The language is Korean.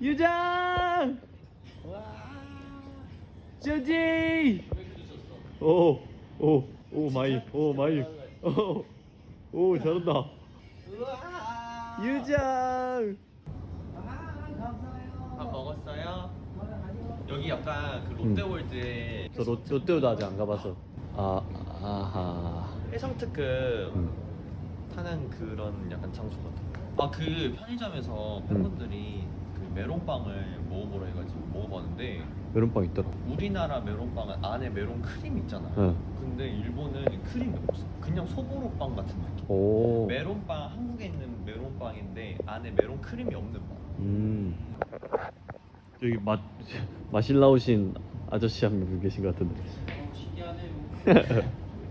유장! 저지! 오 오 oh my oh my. 오 오 잘한다. 유장! 밥 먹었어요? 여기 약간 그 롯데월드에 저 롯, 롯데도 아직 안 가봐서. 아 아하. 해상 특급 음. 타는 그런 약간 장소 같아요. 아그 편의점에서 팬분들이 그 메론빵을 먹어보라 해가지고 먹어봤는데 메론빵 있더라 우리나라 메론빵은 안에 메론 크림 있잖아요. 응. 근데 일본은 크림이 없어. 그냥 소보로빵 같은 느낌. 오 메론빵 한국에 있는 메론빵인데 안에 메론 크림이 없는 빵. 음. 여기 맛 마실 나오신 아저씨 한 분 계신 것 같은데. 신기하네요.